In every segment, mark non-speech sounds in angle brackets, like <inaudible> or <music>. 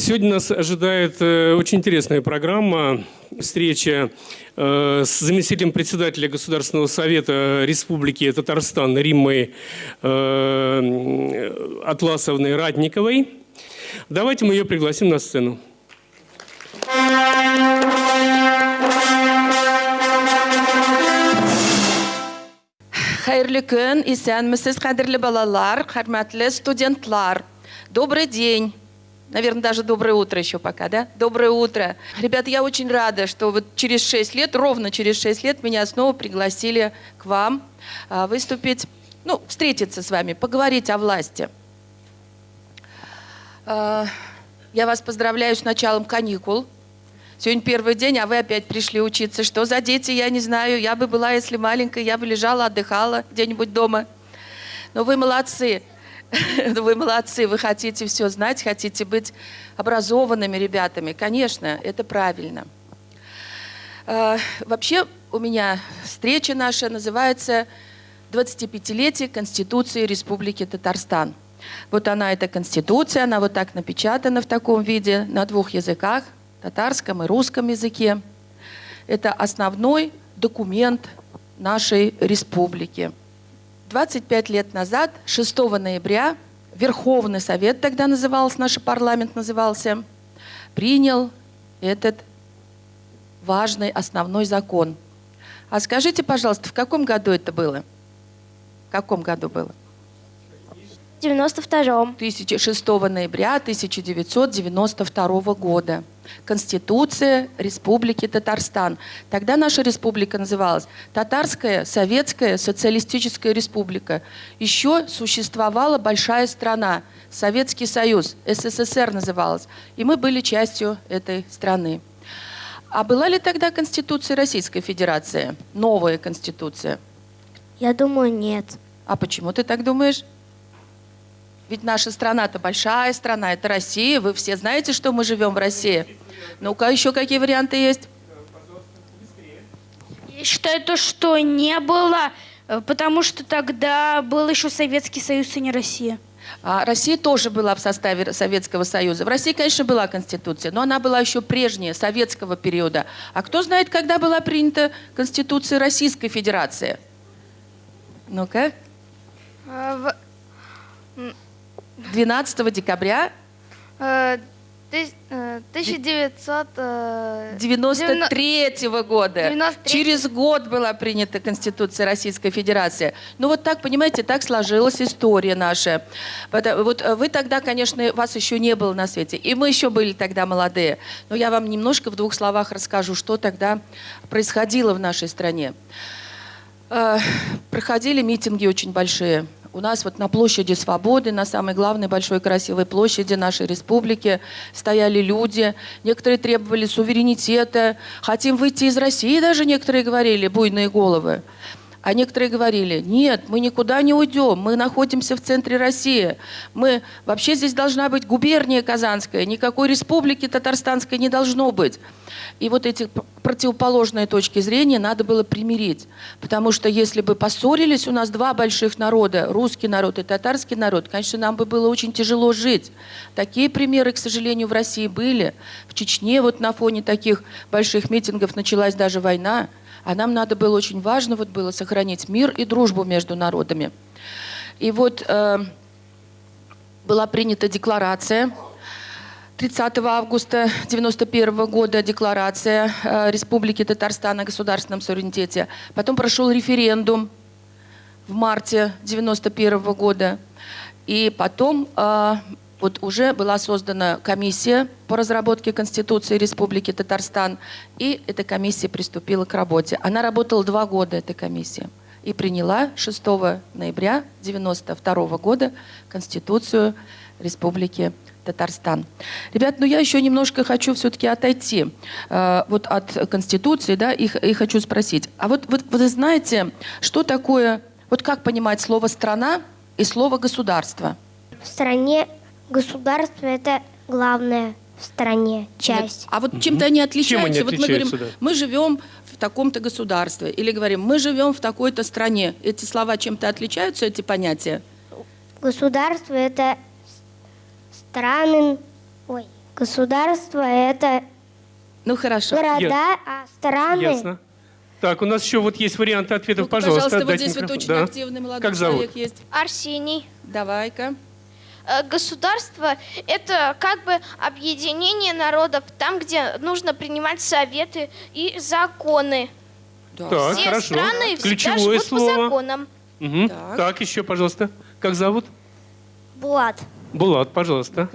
Сегодня нас ожидает э, очень интересная программа. Встреча э, с заместителем председателя Государственного совета Республики Татарстан Риммой э, Атласовной Радниковой. Давайте мы ее пригласим на сцену. Хайырлы күн, исәнмесез, кадерле балалар, хөрмәтле студентлар. Добрый день. Наверное, даже доброе утро еще пока, да? Доброе утро. Ребята, я очень рада, что вот через 6 лет, ровно через 6 лет меня снова пригласили к вам а, выступить, ну, встретиться с вами, поговорить о власти. А, Я вас поздравляю с началом каникул. Сегодня первый день, а вы опять пришли учиться. Что за дети, я не знаю. Я бы была, если маленькая, я бы лежала, отдыхала где-нибудь дома. Но вы молодцы. <laughs> Вы молодцы, вы хотите все знать, хотите быть образованными ребятами. Конечно, это правильно. Э, Вообще у меня встреча наша называется «25-летие Конституции Республики Татарстан». Вот она, эта Конституция, она вот так напечатана в таком виде на двух языках, татарском и русском языке. Это основной документ нашей республики. 25 лет назад, 6 ноября, Верховный Совет, тогда назывался, наш парламент назывался, принял этот важный основной закон. А скажите, пожалуйста, в каком году это было? В каком году было? В 92-м. 6 ноября 1992 года. Конституция Республики Татарстан. Тогда наша республика называлась Татарская Советская Социалистическая Республика. Еще существовала большая страна, Советский Союз, СССР называлась. И мы были частью этой страны. А была ли тогда Конституция Российской Федерации? Новая Конституция? Я думаю, нет. А почему ты так думаешь? Ведь наша страна-то большая страна, это Россия. Вы все знаете, что мы живем в России. Ну-ка, еще какие варианты есть? Я считаю то, что не было, э, потому что тогда был еще Советский Союз, и не Россия. А Россия тоже была в составе Советского Союза. В России, конечно, была Конституция, но она была еще прежняя, советского периода. А кто знает, когда была принята Конституция Российской Федерации? Ну-ка. А, 12 декабря э, 1900... 93 года. 93. Через год была принята Конституция Российской Федерации. Ну вот так, понимаете, так сложилась история наша. Вот э, вы тогда, конечно, вас еще не было на свете. И мы еще были тогда молодые. Но я вам немножко в двух словах расскажу, что тогда происходило в нашей стране. Э, Проходили митинги очень большие. У нас вот на площади Свободы, на самой главной большой красивой площади нашей республики стояли люди. Некоторые требовали суверенитета. Хотим выйти из России, даже некоторые говорили, буйные головы. А некоторые говорили, нет, мы никуда не уйдем, мы находимся в центре России. Мы, вообще здесь должна быть губерния Казанская, никакой республики Татарстанской не должно быть. И вот эти противоположные точки зрения надо было примирить. Потому что если бы поссорились у нас два больших народа, русский народ и татарский народ, конечно, нам бы было очень тяжело жить. Такие примеры, к сожалению, в России были. В Чечне вот на фоне таких больших митингов началась даже война. А нам надо было очень важно вот было сохранить мир и дружбу между народами. И вот э, была принята декларация 30 августа 1991 года декларация э, Республики Татарстан о государственном суверенитете. Потом прошел референдум в марте 1991 года. И потом э, вот уже была создана комиссия по разработке Конституции Республики Татарстан. И эта комиссия приступила к работе. Она работала два года, эта комиссия. И приняла 6 ноября 1992 года Конституцию Республики Татарстан. Ребят, ну я еще немножко хочу все-таки отойти э, вот от Конституции, да, и, и хочу спросить. А вот, вот вы знаете, что такое, вот как понимать слово «страна» и слово «государство»? В стране государство это главная в стране часть. А вот чем-то они отличаются. они вот мы говорим, да? мы живем в таком-то государстве. Или говорим, мы живем в такой-то стране. Эти слова чем-то отличаются, эти понятия? Государство это страны, ой, Государство это Ну хорошо. города, а страны Ясно. Так, у нас еще вот есть варианты ответов, Ну-ка, пожалуйста. вот дайте здесь вот микрофон. очень Да. активный молодой Как зовут? человек есть. Арсений. Давай-ка. Э, Государство – это как бы объединение народов, там, где нужно принимать советы и законы. Так, Все хорошо. страны всегда Ключевое живут по слово. законам. Мгм. Так. Так. еще, пожалуйста. Как зовут? Булат. Булат, пожалуйста.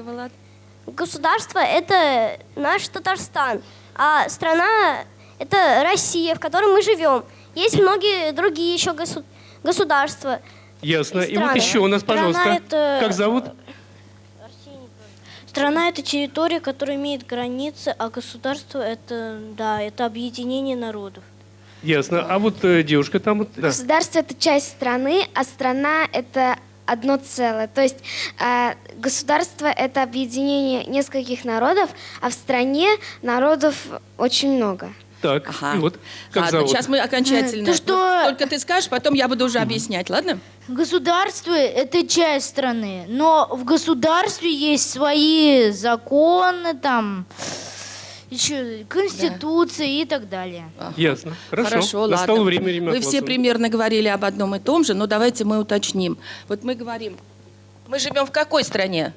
Государство это наш Татарстан, а страна это Россия, в которой мы живем. Есть многие другие еще госу- государства. Ясно. И, вот страны. еще у нас, Страна пожалуйста. это- Как зовут? Страна это территория, которая имеет границы, а государство это, да, это объединение народов. Ясно. А вот э, девушка там вот. Да. Государство это часть страны, а страна это одно целое. То есть э, государство это объединение нескольких народов, а в стране народов очень много. Так, Ага. вот. Как Ладно, зовут? сейчас мы окончательно. То, что- Вот Только ты скажешь, потом я буду уже объяснять, ладно? Государство – это часть страны, но в государстве есть свои законы, там, еще конституция и так далее. Ясно. Хорошо. Хорошо, Настало ладно. время Римма Вы все примерно говорили об одном и том же, но давайте мы уточним. Вот мы говорим, мы живем в какой стране?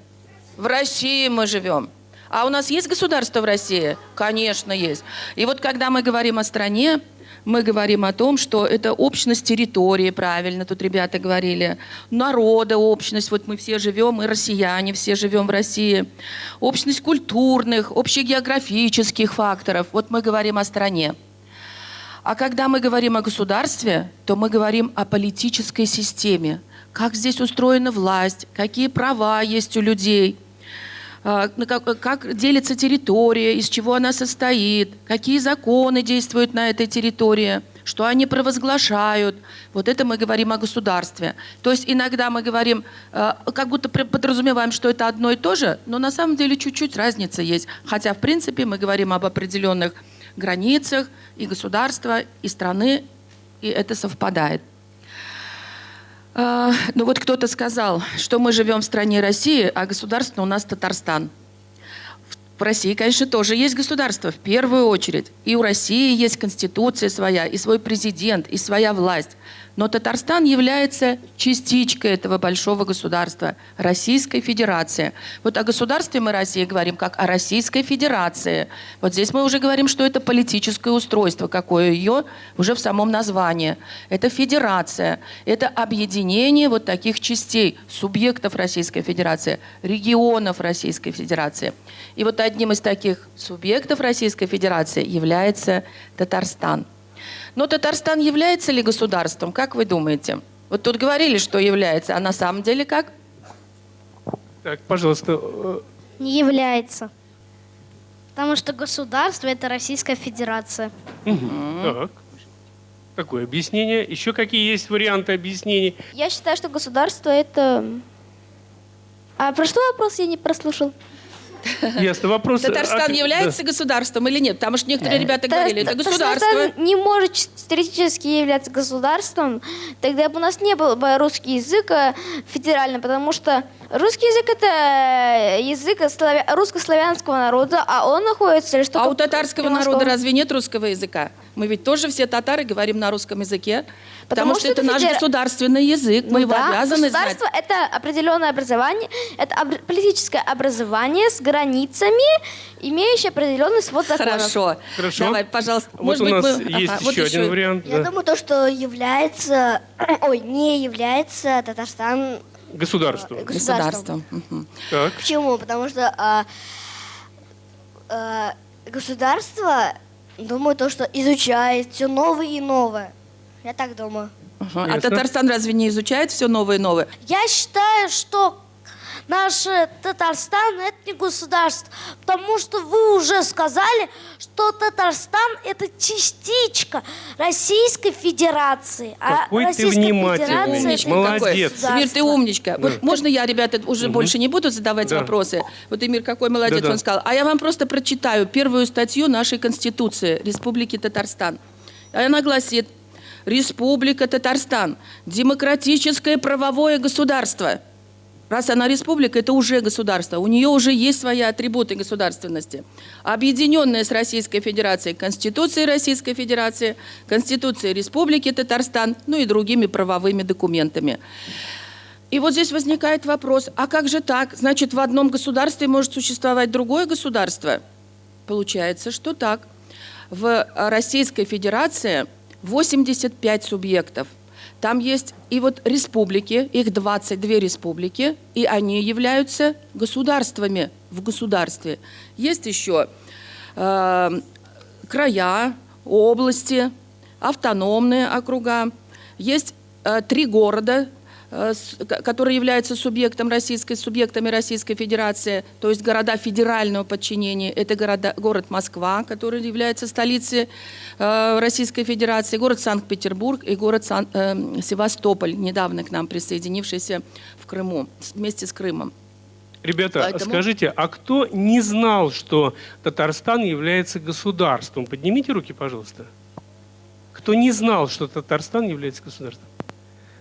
В России мы живем. А у нас есть государство в России? Конечно, есть. И вот когда мы говорим о стране, мы говорим о том, что это общность территории, правильно, тут ребята говорили, народа общность, вот мы все живем, мы россияне, все живем в России, общность культурных, общегеографических факторов, вот мы говорим о стране. А когда мы говорим о государстве, то мы говорим о политической системе. Как здесь устроена власть, какие права есть у людей, как, как делится территория, из чего она состоит, какие законы действуют на этой территории, что они провозглашают. Вот это мы говорим о государстве. То есть иногда мы говорим, э, как будто подразумеваем, что это одно и то же, но на самом деле чуть-чуть разница есть. Хотя, в принципе, мы говорим об определенных границах и государства, и страны, и это совпадает. А, Ну вот кто-то сказал, что мы живем в стране России, а государство у нас Татарстан. В России, конечно, тоже есть государство, в первую очередь. И у России есть конституция своя, и свой президент, и своя власть. Но Татарстан является частичкой этого большого государства, Российской Федерации. Вот о государстве мы России говорим как о Российской Федерации. Вот здесь мы уже говорим, что это политическое устройство, какое ее уже в самом названии. Это федерация, это объединение вот таких частей, субъектов Российской Федерации, регионов Российской Федерации. И вот одним из таких субъектов Российской Федерации является Татарстан. Но Татарстан является ли государством, как вы думаете? Вот тут говорили, что является, а на самом деле как? Так, пожалуйста. э, Не является. Потому что государство это Российская Федерация. Так. Такое объяснение. Еще какие есть варианты объяснений? Я считаю, что государство это... А про что вопрос я не прослушал? <laughs> Ясно. Вопрос... Татарстан а, является государством или нет? Потому что некоторые ребята говорили, это государство. Татарстан не может теоретически являться государством, тогда бы у нас не был бы русский язык э, федеральным, потому что русский язык это язык славя- русско-славянского народа, а он находится лишь только А у татарского народа разве нет русского языка? Мы ведь тоже все татары говорим на русском языке, потому, Потому что, что это это наш федера- государственный язык, мы Ну его да, обязаны знать. государство это определенное образование, это об- политическое образование с границами, имеющее определенный свод законов. Хорошо. Хорошо. Давай, пожалуйста. Вот Может у быть, нас мы- есть Ага, вот еще один вариант. Я да. думаю, то, что является, <clears throat> ой, не является Татарстан Государство. Государство. Так. Почему? Потому что а, а, государство, думаю, то, что изучает все новое и новое. Я так думаю. Ага. А Ясно. Татарстан разве не изучает все новое и новое? Я считаю, что наш э, Татарстан это не государство, потому что вы уже сказали, что Татарстан это частичка Российской Федерации. а Какой ты Российская внимательный. Федерация Молодец. Эмир, ты умничка. Вот можно я, ребята, уже больше не буду задавать Да. вопросы? Вот Эмир какой молодец, Да-да. он сказал. А я вам просто прочитаю первую статью нашей Конституции Республики Татарстан. Она гласит, Республика Татарстан – демократическое правовое государство. Раз она республика, это уже государство. У нее уже есть свои атрибуты государственности. Объединенная с Российской Федерацией Конституцией Российской Федерации, Конституцией Республики Татарстан, ну и другими правовыми документами. И вот здесь возникает вопрос, а как же так? Значит, в одном государстве может существовать другое государство? Получается, что так. В Российской Федерации 85 субъектов. Там есть и вот республики, их 22 республики, и они являются государствами в государстве. Есть еще э, края, области, автономные округа. Есть э, три города, которые являются субъектом российской, субъектами Российской Федерации, то есть города федерального подчинения. Это города, город Москва, который является столицей э, Российской Федерации, город Санкт-Петербург и город Сан- э, Севастополь, недавно к нам присоединившийся в Крыму, вместе с Крымом. Ребята, Поэтому- скажите, а кто не знал, что Татарстан является государством? Поднимите руки, пожалуйста. Кто не знал, что Татарстан является государством?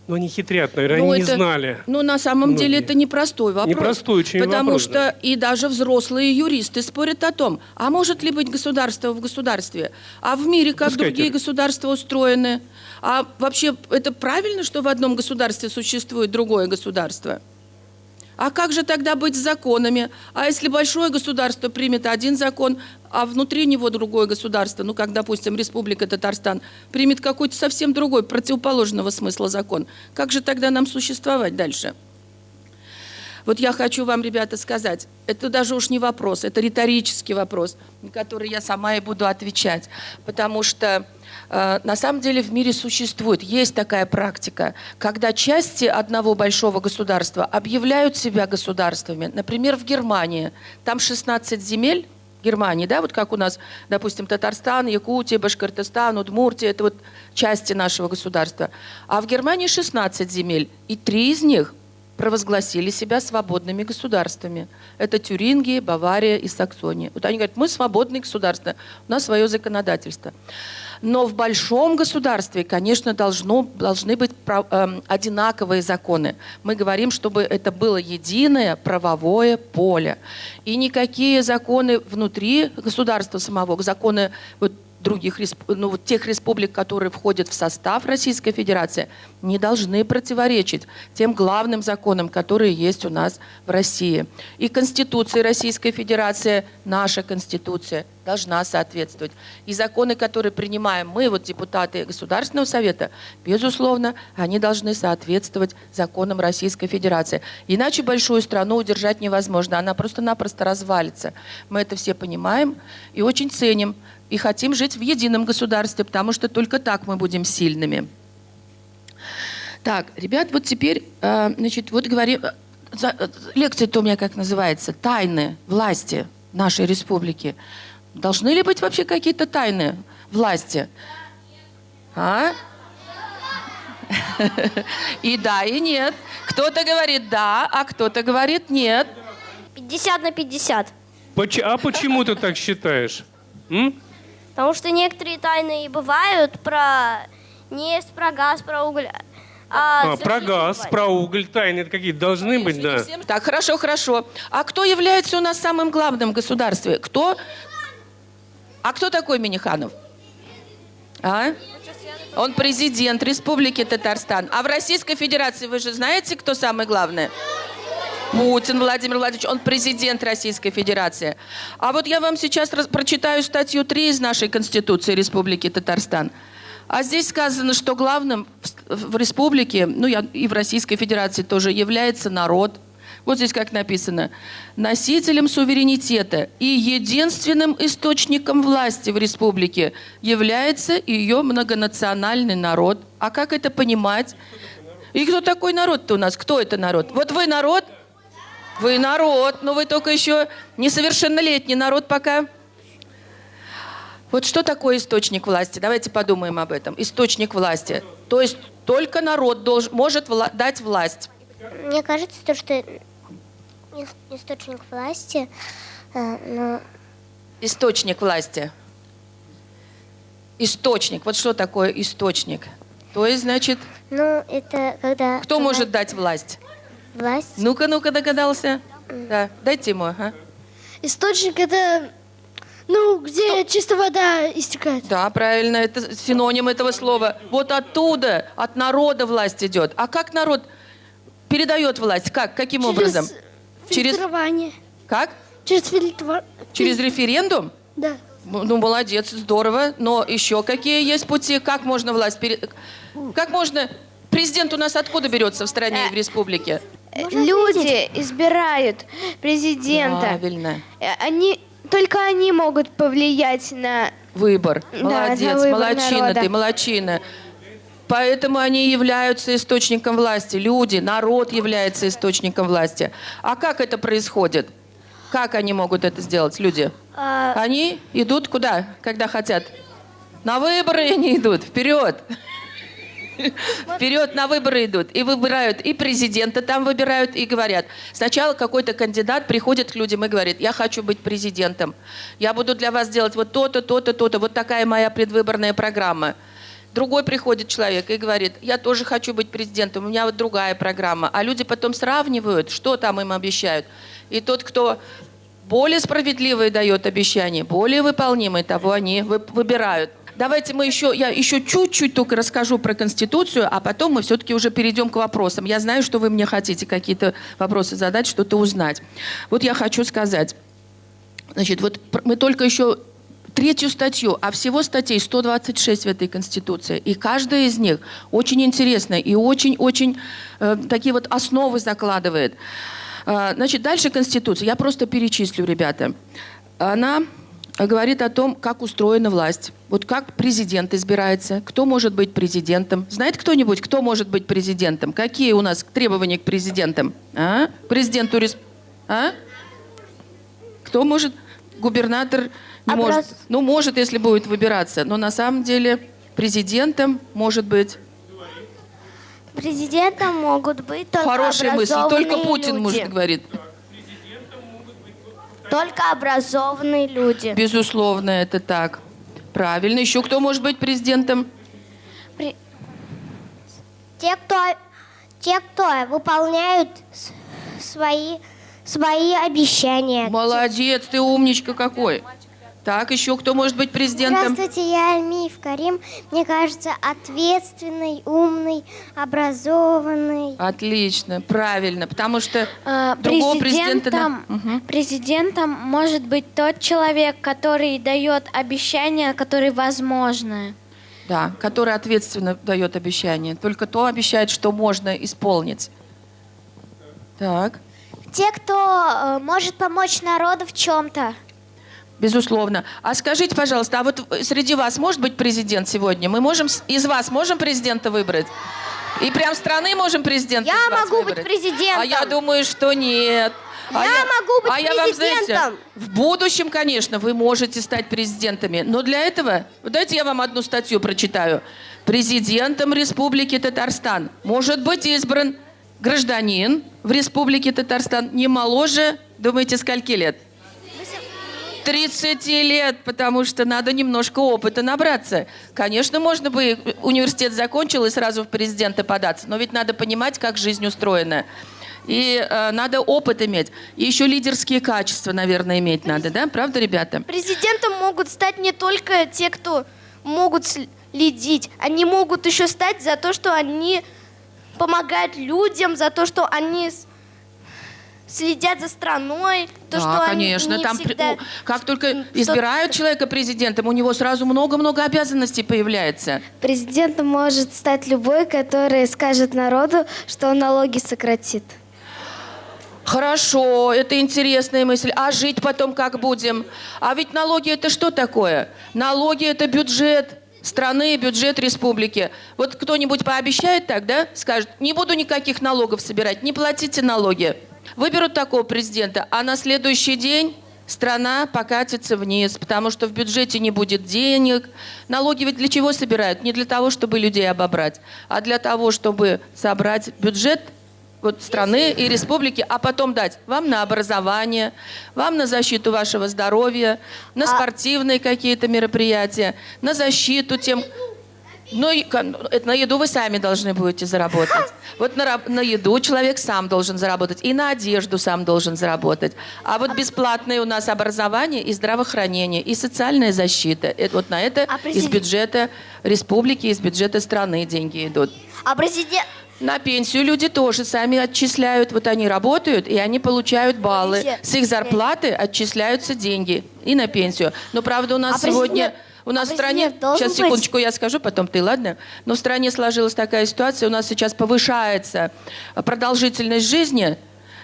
Ну, они хитрят, наверное, Ну, они это- не знали. Ну, на самом деле, Многие. это непростой вопрос. Непростой очень Потому вопрос, что да. и даже взрослые юристы спорят о том, а может ли быть государство в государстве? А в мире как Пускайте. другие государства устроены? А вообще это правильно, что в одном государстве существует другое государство? А как же тогда быть с законами? А если большое государство примет один закон, а внутри него другое государство, ну, как, допустим, Республика Татарстан, примет какой-то совсем другой, противоположного смысла закон, как же тогда нам существовать дальше? Вот я хочу вам, ребята, сказать, это даже уж не вопрос, это риторический вопрос, на который я сама и буду отвечать. Потому что на самом деле в мире существует, есть такая практика, когда части одного большого государства объявляют себя государствами. Например, в Германии, там 16 земель, Германии, да, вот как у нас, допустим, Татарстан, Якутия, Башкортостан, Удмуртия, это вот части нашего государства. А в Германии 16 земель, и три из них провозгласили себя свободными государствами. Это Тюрингия, Бавария и Саксония. Вот они говорят, мы свободные государства, у нас свое законодательство. Но в большом государстве, конечно, должно, должны быть эм, одинаковые законы. Мы говорим, чтобы это было единое правовое поле. И никакие законы внутри государства самого, законы вот, других, ну, тех республик, которые входят в состав Российской Федерации, не должны противоречить тем главным законам, которые есть у нас в России. И Конституция Российской Федерации, наша Конституция, должна соответствовать. И законы, которые принимаем мы, вот депутаты Государственного Совета, безусловно, они должны соответствовать законам Российской Федерации. Иначе большую страну удержать невозможно, она просто-напросто развалится. Мы это все понимаем и очень ценим, и хотим жить в едином государстве, потому что только так мы будем сильными. Так, ребят, вот теперь, э, значит, вот говорим, э, э, лекция-то у меня как называется, тайны власти нашей республики. Должны ли быть вообще какие-то тайны власти? А? <laughs> И да, и нет. Кто-то говорит да, а кто-то говорит нет. 50 на 50. Поч- а почему ты так считаешь? М? Потому что некоторые тайны и бывают про нефть, про газ, про уголь. А, А, про газ, про уголь, тайны какие-то должны быть, да. Так, хорошо, хорошо. А кто является у нас самым главным в государстве? Кто? А кто такой Миниханов? А? Он президент Республики Татарстан. А в Российской Федерации вы же знаете, кто самый главный? Путин Владимир Владимирович, он президент Российской Федерации. А вот я вам сейчас прочитаю статью 3 из нашей Конституции Республики Татарстан. А здесь сказано, что главным в, республике, ну и в Российской Федерации тоже, является народ. Вот здесь как написано. Носителем суверенитета и единственным источником власти в республике является ее многонациональный народ. А как это понимать? И кто такой народ-то у нас? Кто это народ? Вот вы народ? Вы народ, но вы только еще несовершеннолетний народ пока. Вот что такое источник власти? Давайте подумаем об этом. Источник власти. То есть только народ должен, может вла- дать власть. Мне кажется, то, что ис- источник власти, э, ну, Источник власти. Источник. Вот что такое источник? То есть, значит, ну, это когда... кто может дать власть? власть. Ну-ка, ну-ка, догадался. Да, дайте ему, ага. Источник это, ну, где чистая вода истекает. Да, правильно, это синоним этого слова. Вот оттуда, от народа власть идет. А как народ передает власть? Как? Каким образом? Через... Фильтрование. Как? Через фильтр... Через референдум? Да. Ну, молодец, здорово. Но еще какие есть пути? Как можно власть пере... Как можно... Президент у нас откуда берется в стране и в республике? Э, Люди избирают президента. Правильно. Э, Они, только они могут повлиять на... Выбор. Да, Молодец, на выбор молодчина народа. ты, молодчина. Поэтому они являются источником власти. Люди, народ является источником власти. А как это происходит? Как они могут это сделать, люди? А, Они идут куда, когда хотят? На выборы они идут, вперед. <laughs> Вперед на выборы идут. И выбирают, и президента там выбирают, и говорят. Сначала какой-то кандидат приходит к людям и говорит, я хочу быть президентом. Я буду для вас делать вот то-то, то-то, то-то. Вот такая моя предвыборная программа. Другой приходит человек и говорит, я тоже хочу быть президентом, у меня вот другая программа. А люди потом сравнивают, что там им обещают. И тот, кто более справедливые дает обещания, более выполнимые, того они вы- выбирают. Давайте мы еще, я еще чуть-чуть только расскажу про Конституцию, а потом мы все-таки уже перейдем к вопросам. Я знаю, что вы мне хотите какие-то вопросы задать, что-то узнать. Вот я хочу сказать. Значит, вот мы только еще третью статью, а всего статей 126 в этой Конституции. И каждая из них очень интересная и очень-очень э, такие вот основы закладывает. А, Значит, дальше Конституция. Я просто перечислю, ребята. Она говорит о том, как устроена власть. Вот как президент избирается, кто может быть президентом. Знает кто-нибудь, кто может быть президентом? Какие у нас требования к президентам? А? Президенту рес- а? Кто может? Губернатор не Образ- может. Ну, может, если будет выбираться. Но на самом деле президентом может быть Президентом могут быть только хорошая мысль. Только Путин люди. может говорит. Только образованные люди. Безусловно, это так. Правильно. Еще кто может быть президентом? Те, кто, те, кто выполняют свои, свои обещания. Молодец, ты умничка какой. Так, еще кто может быть президентом? Здравствуйте, я Альмиев Карим. Мне кажется, ответственный, умный, образованный. Отлично, правильно, потому что А, другого президента... на- Президентом, Мгм. президентом может быть тот человек, который дает обещания, которые возможны. Да, который ответственно дает обещание. Только то обещает, что можно исполнить. Так, Те, кто э, может помочь народу в чем-то. Безусловно. А скажите, пожалуйста, а вот среди вас может быть президент сегодня? Мы можем из вас можем президента выбрать? И прям страны можем президента Я могу быть выбрать? президентом. А я думаю, что нет. А Я могу быть а я вам, знаете, президентом. в будущем, конечно, вы можете стать президентами. Но для этого, вот дайте я вам одну статью прочитаю. Президентом Республики Татарстан может быть избран гражданин в Республике Татарстан не моложе, думаете, скольки лет? 30 лет, потому что надо немножко опыта набраться. Конечно, можно бы университет закончил и сразу в президенты податься, но ведь надо понимать, как жизнь устроена. И э, надо опыт иметь. И еще лидерские качества, наверное, иметь надо, да? Правда, ребята? Президентом могут стать не только те, кто могут следить. Они могут еще стать за то, что они помогают людям, за то, что они следят за страной, то, да, что конечно. они не Там всегда... как только что- избирают человека президентом, у него сразу много-много обязанностей появляется. Президентом может стать любой, который скажет народу, что он налоги сократит. Хорошо, это интересная мысль. А жить потом как будем? А ведь налоги это что такое? Налоги это бюджет страны, бюджет республики. Вот кто-нибудь пообещает так, да? Скажет, не буду никаких налогов собирать, не платите налоги. Выберут такого президента, а на следующий день страна покатится вниз, потому что в бюджете не будет денег. Налоги ведь для чего собирают? Не для того, чтобы людей обобрать, а для того, чтобы собрать бюджет вот страны и республики, а потом дать вам на образование, вам на защиту вашего здоровья, на спортивные какие-то мероприятия, на защиту тем... Ну, это на еду вы сами должны будете заработать. <laughs> Вот на, на еду человек сам должен заработать, и на одежду сам должен заработать. А вот бесплатное у нас образование и здравоохранение, и социальная защита. Это вот на это А из бюджета республики, из бюджета страны деньги идут. А президент... На пенсию люди тоже сами отчисляют. Вот они работают, и они получают баллы. С их зарплаты отчисляются деньги и на пенсию. Но, правда, у нас А сегодня... президент- У нас а в стране... Сейчас, быть- секундочку, я скажу, потом ты, ладно? Но в стране сложилась такая ситуация, у нас сейчас повышается продолжительность жизни,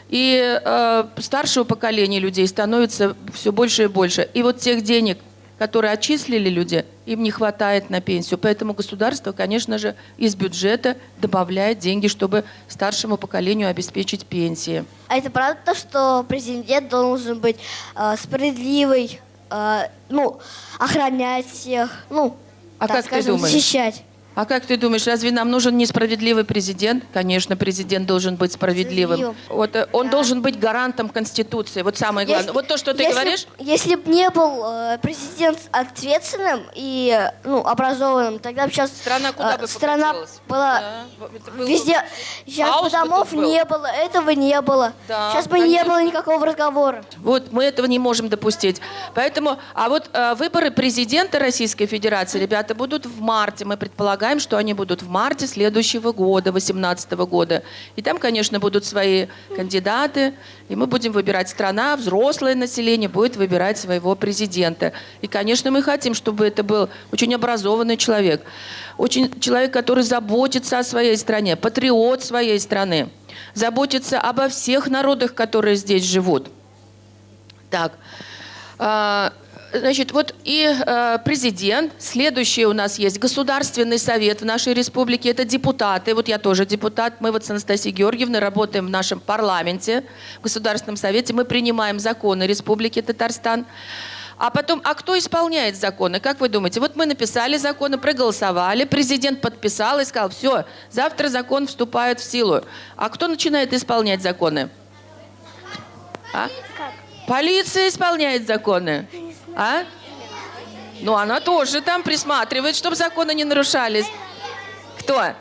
и э, старшего поколения людей становится все больше и больше. И вот тех денег, которые отчислили люди, им не хватает на пенсию. Поэтому государство, конечно же, из бюджета добавляет деньги, чтобы старшему поколению обеспечить пенсии. А это правда, что президент должен быть э, справедливый, э, ну, охранять всех, ну, А так как ты скажем, думаешь? защищать. А как ты думаешь, разве нам нужен несправедливый президент? Конечно, президент должен быть справедливым. Вот э, он должен быть гарантом Конституции. Вот самое главное. Если- вот то, что ты если- говоришь, Если бы не был э, президент ответственным и э, ну, образованным, тогда бы сейчас страна куда бы страна была Да, везде. Сейчас хаос бы бы домов был. не было, этого не было. Да, сейчас бы не конечно. было никакого разговора. Вот мы этого не можем допустить. Поэтому, а вот э, выборы президента Российской Федерации, ребята, будут в марте. Мы предполагаем, что они будут в марте следующего года, 2018 года. И там, конечно, будут свои кандидаты, и мы будем выбирать страна, взрослое население будет выбирать своего президента. И, конечно, мы хотим, чтобы это был очень образованный человек, очень человек, который заботится о своей стране, патриот своей страны, заботится обо всех народах, которые здесь живут. Так, а, значит, вот и э, президент, следующий у нас есть Государственный совет в нашей республике, это депутаты, вот я тоже депутат, мы вот с Анастасией Георгиевной работаем в нашем парламенте, в Государственном совете, мы принимаем законы Республики Татарстан. А потом, а кто исполняет законы? Как вы думаете? Вот мы написали законы, проголосовали, президент подписал и сказал, все, завтра закон вступает в силу. А кто начинает исполнять законы? А? Полиция исполняет законы. А? Ну, она тоже там присматривает, чтобы законы не нарушались. Кто?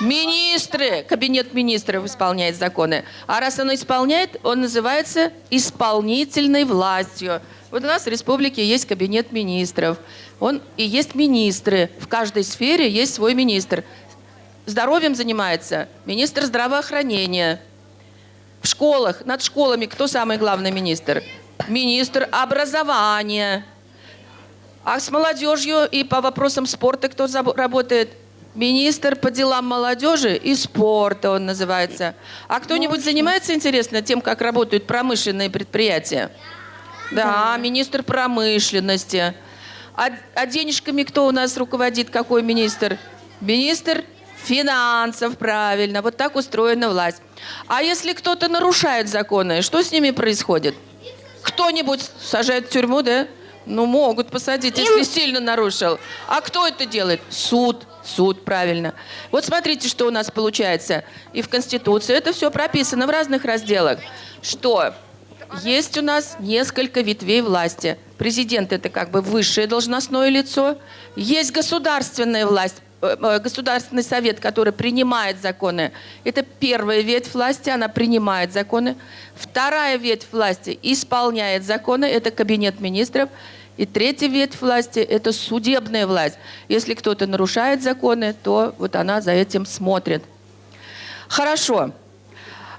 Министры. Кабинет министров исполняет законы. А раз он исполняет, он называется исполнительной властью. Вот у нас в республике есть кабинет министров. Он и есть министры. В каждой сфере есть свой министр. Здоровьем занимается министр здравоохранения. В школах, над школами кто самый главный министр? Министр образования. А с молодежью и по вопросам спорта кто работает? Министр по делам молодежи и спорта он называется. А кто-нибудь занимается, интересно, тем, как работают промышленные предприятия? Да, министр промышленности. А, а денежками кто у нас руководит? Какой министр? Министр финансов, правильно. Вот так устроена власть. А если кто-то нарушает законы, что с ними происходит? Кто-нибудь сажает в тюрьму, да? Ну, могут посадить, если сильно нарушил. А кто это делает? Суд. Суд, правильно. Вот смотрите, что у нас получается. И в Конституции это все прописано в разных разделах. Что есть у нас несколько ветвей власти. Президент – это как бы высшее должностное лицо. Есть государственная власть, Государственный совет, который принимает законы. Это первая ветвь власти, она принимает законы. Вторая ветвь власти исполняет законы, это кабинет министров. И третья ветвь власти – это судебная власть. Если кто-то нарушает законы, то вот она за этим смотрит. Хорошо.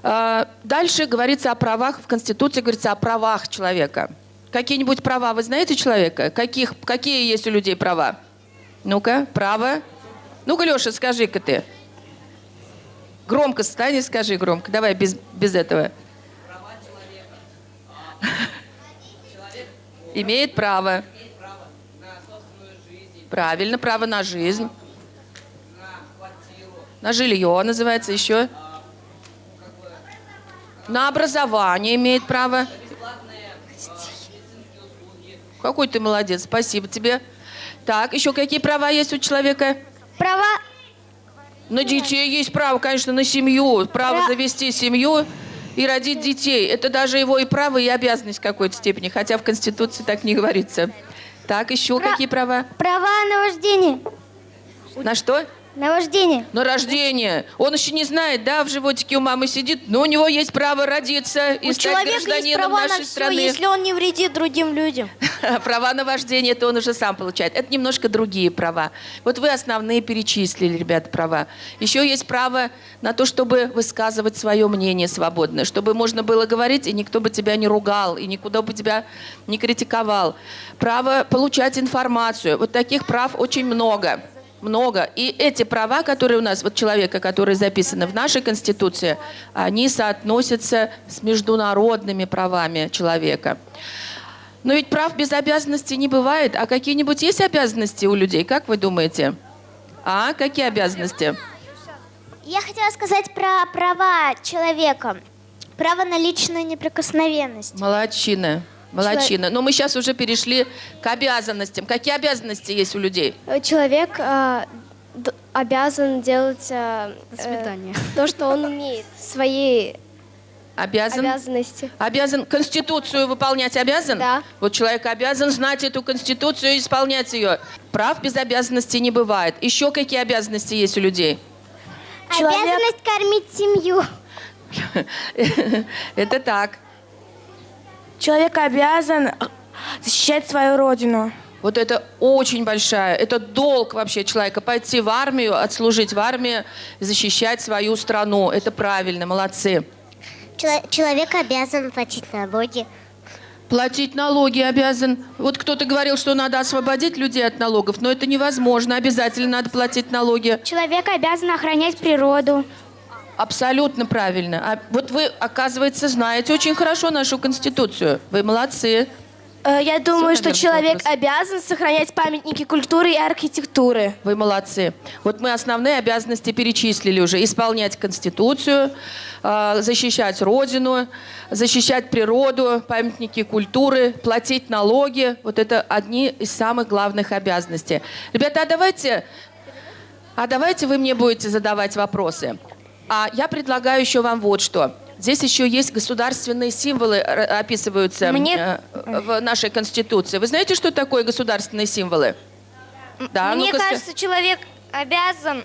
А, Дальше говорится о правах, в Конституции говорится о правах человека. Какие-нибудь права вы знаете человека? Каких, какие есть у людей права? Ну-ка, право. Ну-ка, Леша, скажи-ка ты. Громко стань и скажи громко. Давай без, без этого. <laughs> Имеет право. Правильно, право на жизнь. На жилье называется еще. На образование имеет право. Какой ты молодец, спасибо тебе. Так, еще какие права есть у человека? Права На детей есть право, конечно, на семью. Право Пра- завести семью и родить детей. Это даже его и право, и обязанность в какой-то степени, хотя в Конституции так не говорится. Так, еще Пра- какие права? Права на вождение. На что? На вождение. На рождение. Он еще не знает, да, в животике у мамы сидит, но у него есть право родиться и У стать человека есть гражданином права на нашей все, страны. если он не вредит другим людям. <laughs> Права на вождение, это он уже сам получает. Это немножко другие права. Вот вы основные перечислили, ребята, права. Еще есть право на то, чтобы высказывать свое мнение свободно, чтобы можно было говорить, и никто бы тебя не ругал, и никуда бы тебя не критиковал. Право получать информацию. Вот таких прав очень много. Много. И эти права, которые у нас, вот человека, которые записаны в нашей Конституции, они соотносятся с международными правами человека. Но ведь прав без обязанностей не бывает. А какие-нибудь есть обязанности у людей, как вы думаете? А, какие обязанности? Я хотела сказать про права человека. Право на личную неприкосновенность. Молодчина. Молодчина. Но мы сейчас уже перешли к обязанностям. Какие обязанности есть у людей? Человек э, обязан делать э, э, то, что он умеет, свои Обязан? обязанности. Обязан Конституцию выполнять обязан? Да. Вот человек обязан знать эту Конституцию и исполнять ее. Прав без обязанностей не бывает. Еще какие обязанности есть у людей? Обязанность кормить семью. <laughs> Это так. Человек обязан защищать свою родину. Вот это очень большая, это долг вообще человека, пойти в армию, отслужить в армии, защищать свою страну. Это правильно, молодцы. Чело- Человек обязан платить налоги. Платить налоги обязан. Вот кто-то говорил, что надо освободить людей от налогов, но это невозможно. Обязательно надо платить налоги. Человек обязан охранять природу. Абсолютно правильно. А вот вы, оказывается, знаете очень хорошо нашу Конституцию. Вы молодцы. Э, Я думаю, что человек вопрос. обязан сохранять памятники культуры и архитектуры. Вы молодцы. Вот мы основные обязанности перечислили уже. Исполнять Конституцию, э, защищать Родину, защищать природу, памятники культуры, платить налоги. Вот это одни из самых главных обязанностей. Ребята, а давайте, а давайте вы мне будете задавать вопросы. А я предлагаю еще вам вот что. Здесь еще есть государственные символы, р- описываются Мне- э, в нашей Конституции. Вы знаете, что такое государственные символы? Да, Мне ска- кажется, человек обязан э,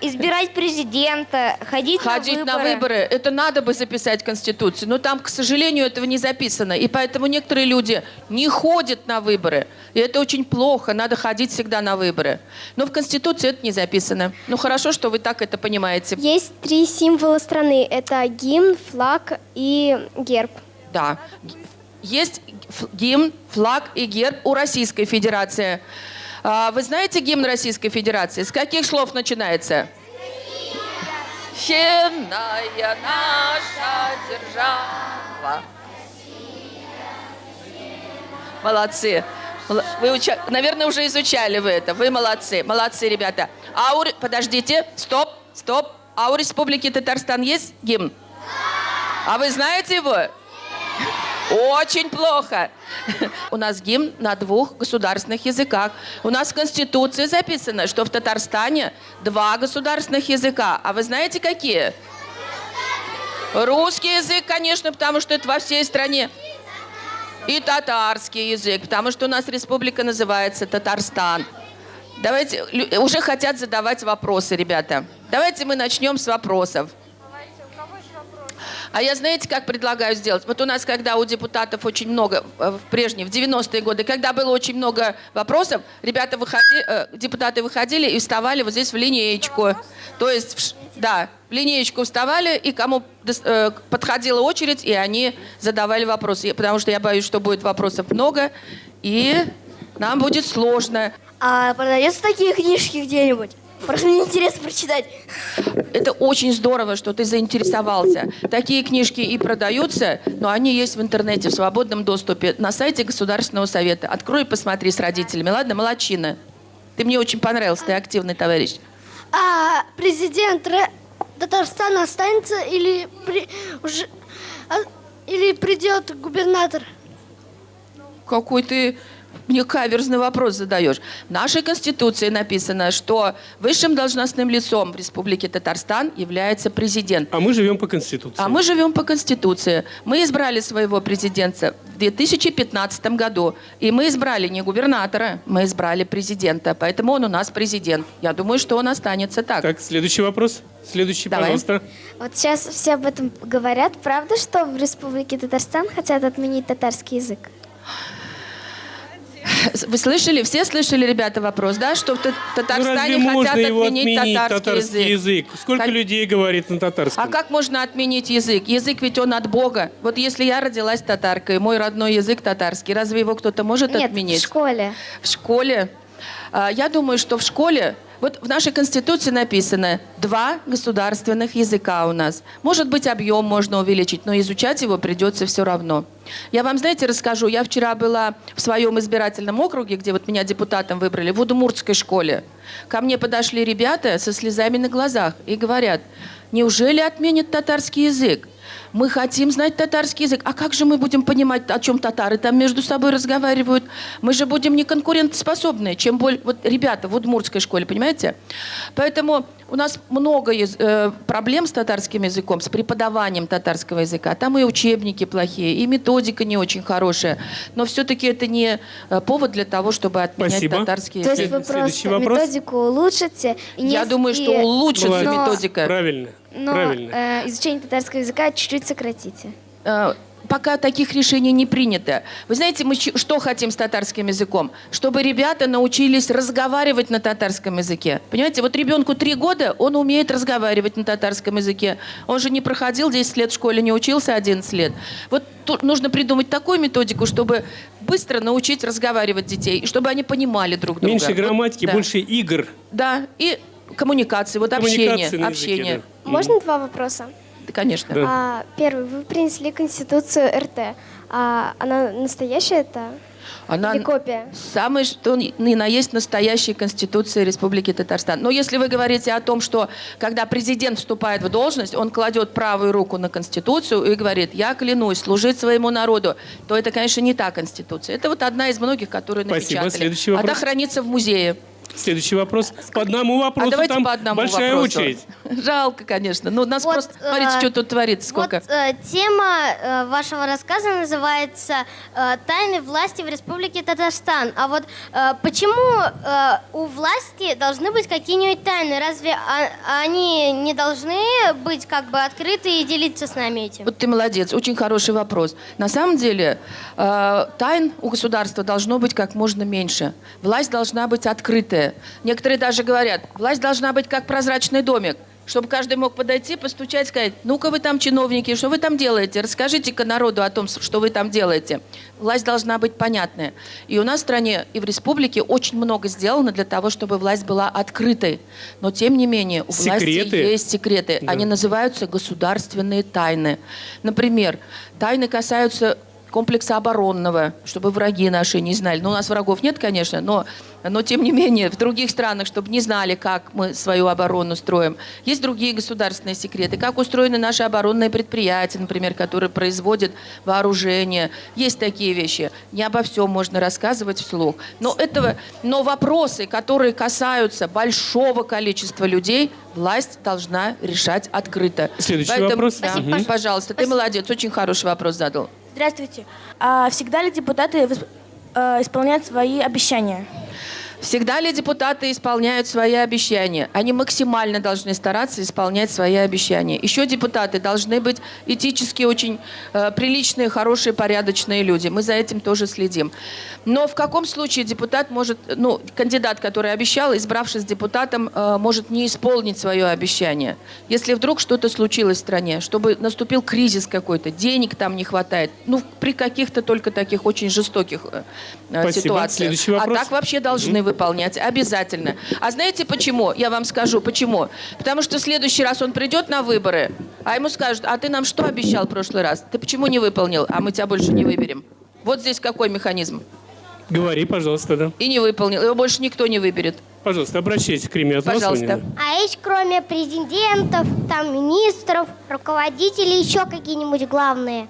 избирать президента, ходить, Ходить на на выборы. выборы, это надо бы записать в Конституцию, но там, к сожалению, этого не записано. И поэтому некоторые люди не ходят на выборы. И это очень плохо, надо ходить всегда на выборы. Но в Конституции это не записано. Ну хорошо, что вы так это понимаете. Есть три символа страны. Это гимн, флаг и герб. Да. Есть гимн, флаг и герб у Российской Федерации. А, Вы знаете гимн Российской Федерации? С каких слов начинается? Щенная наша держава. Молодцы. Мол- Вы, уча- наверное, уже изучали вы это. Вы молодцы. Молодцы, ребята. А Подождите. Стоп, стоп. А у Республики Татарстан есть гимн? А вы знаете его? Очень плохо. У нас гимн на двух государственных языках. У нас в Конституции записано, что в Татарстане два государственных языка. А вы знаете, какие? Русский язык, конечно, потому что это во всей стране. И татарский язык, потому что у нас республика называется Татарстан. Давайте, уже хотят задавать вопросы, ребята. Давайте мы начнем с вопросов. А я знаете, как предлагаю сделать? Вот у нас, когда у депутатов очень много, э, в прежние, в 90-е годы, когда было очень много вопросов, ребята выходи, э, депутаты выходили и вставали вот здесь в линеечку. То есть, да, в линеечку вставали, и кому э, подходила очередь, и они задавали вопросы. Потому что я боюсь, что будет вопросов много, и нам будет сложно. А продаются такие книжки где-нибудь? Просто мне интересно прочитать. Это очень здорово, что ты заинтересовался. Такие книжки и продаются, но они есть в интернете в свободном доступе на сайте Государственного совета. Открой и посмотри с родителями. Ладно, молодчина. Ты мне очень понравился, ты активный товарищ. А президент Ре- Татарстана останется или при- уже а, или придет губернатор? Какой ты мне каверзный вопрос задаешь. В нашей Конституции написано, что высшим должностным лицом в Республике Татарстан является президент. А мы живем по Конституции. А мы живем по Конституции. Мы избрали своего президента в 2015 году. И мы избрали не губернатора, мы избрали президента. Поэтому он у нас президент. Я думаю, что он останется так. Так, следующий вопрос. Следующий, Давай. пожалуйста. Вот сейчас все об этом говорят. Правда, что в Республике Татарстан хотят отменить татарский язык? Вы слышали? Все слышали, ребята, вопрос, да? Что в Ну, Татарстане разве хотят отменить, отменить, татарский, язык. Сколько Кон- людей говорит на татарском? А как можно отменить язык? Язык ведь он от Бога. Вот если я родилась татаркой, мой родной язык татарский, разве его кто-то может Нет, отменить? в школе. В школе? А, Я думаю, что в школе... Вот в нашей Конституции написано два государственных языка у нас. Может быть, объем можно увеличить, но изучать его придется все равно. Я вам, знаете, расскажу. Я вчера была в своем избирательном округе, где вот меня депутатом выбрали, в Удмуртской школе. Ко мне подошли ребята со слезами на глазах и говорят, неужели отменят татарский язык? Мы хотим знать татарский язык. А как же мы будем понимать, о чем татары там между собой разговаривают? Мы же будем не конкурентоспособны, чем более... Вот ребята в Удмуртской школе, понимаете? Поэтому у нас много э, проблем с татарским языком, с преподаванием татарского языка. Там и учебники плохие, и методика не очень хорошая. Но все-таки это не э, повод для того, чтобы отменять Спасибо. татарский То язык. есть вы просто вопрос. методику улучшите. И Я не- думаю, и- что улучшится Молодец. методика. Правильно. Но Правильно. э, изучение татарского языка чуть-чуть сократите. Э, пока таких решений не принято. Вы знаете, мы что хотим с татарским языком? Чтобы ребята научились разговаривать на татарском языке. Понимаете, вот ребенку три года, он умеет разговаривать на татарском языке. Он же не проходил 10 лет в школе, не учился 11 лет. Вот тут нужно придумать такую методику, чтобы быстро научить разговаривать детей, и чтобы они понимали друг друга. Меньше Вот, грамматики, да. больше игр. Да, и коммуникации, вот Коммуникации общение. на языке, общение. да. Можно два вопроса? Да, конечно. Да. А, первый. Вы принесли Конституцию РТ. А она настоящая это? Она Или копия? самое, что ни ни на есть настоящая Конституция Республики Татарстан. Но если вы говорите о том, что когда президент вступает в должность, он кладет правую руку на Конституцию и говорит, я клянусь служить своему народу, то это, конечно, не та Конституция. Это вот одна из многих, которые Спасибо. напечатали. Следующий Она вопрос. хранится в музее. Следующий вопрос. По одному вопросу а давайте там по одному большая вопросу. очередь. Жалко, конечно. Ну, нас Вот, просто... Смотрите, э, что тут творится, сколько. Вот э, тема э, вашего рассказа называется э, «Тайны власти в Республике Татарстан». А вот э, почему э, у власти должны быть какие-нибудь тайны? Разве а- они не должны быть как бы открыты и делиться с нами этим? Вот ты молодец, очень хороший вопрос. На самом деле э, тайн у государства должно быть как можно меньше. Власть должна быть открытая. Некоторые даже говорят, власть должна быть как прозрачный домик, чтобы каждый мог подойти, постучать, сказать, ну-ка вы там чиновники, что вы там делаете? Расскажите-ка народу о том, что вы там делаете. Власть должна быть понятная. И у нас в стране и в республике очень много сделано для того, чтобы власть была открытой. Но тем не менее у власти Секреты? есть секреты. Да. Они называются государственные тайны. Например, тайны касаются комплекса оборонного, чтобы враги наши не знали. Ну, у нас врагов нет, конечно, но, но тем не менее в других странах, чтобы не знали, как мы свою оборону строим. Есть другие государственные секреты, как устроены наши оборонные предприятия, например, которые производят вооружение. Есть такие вещи. Не обо всем можно рассказывать вслух. Но, этого, но вопросы, которые касаются большого количества людей, власть должна решать открыто. Следующий вопрос. да, Спасибо. Пожалуйста, ты молодец, очень хороший вопрос задал. Здравствуйте. А всегда ли депутаты э, исполняют свои обещания? Всегда ли депутаты исполняют свои обещания? Они максимально должны стараться исполнять свои обещания. Еще депутаты должны быть этически очень э, приличные, хорошие, порядочные люди. Мы за этим тоже следим. Но в каком случае депутат может, ну, кандидат, который обещал, избравшись депутатом, э, может не исполнить свое обещание? Если вдруг что-то случилось в стране, чтобы наступил кризис какой-то, денег там не хватает, ну, при каких-то только таких очень жестоких э, э, Спасибо. ситуациях. А так вообще должны выполнять, обязательно. А знаете почему? Я вам скажу, почему. Потому что в следующий раз он придет на выборы, а ему скажут, а ты нам что обещал в прошлый раз? Ты почему не выполнил, а мы тебя больше не выберем? Вот здесь какой механизм. Говори, пожалуйста, да. И не выполнил, его больше никто не выберет. Пожалуйста, обращайтесь к Риме. Пожалуйста. А есть кроме президентов, там министров, руководителей еще какие-нибудь главные?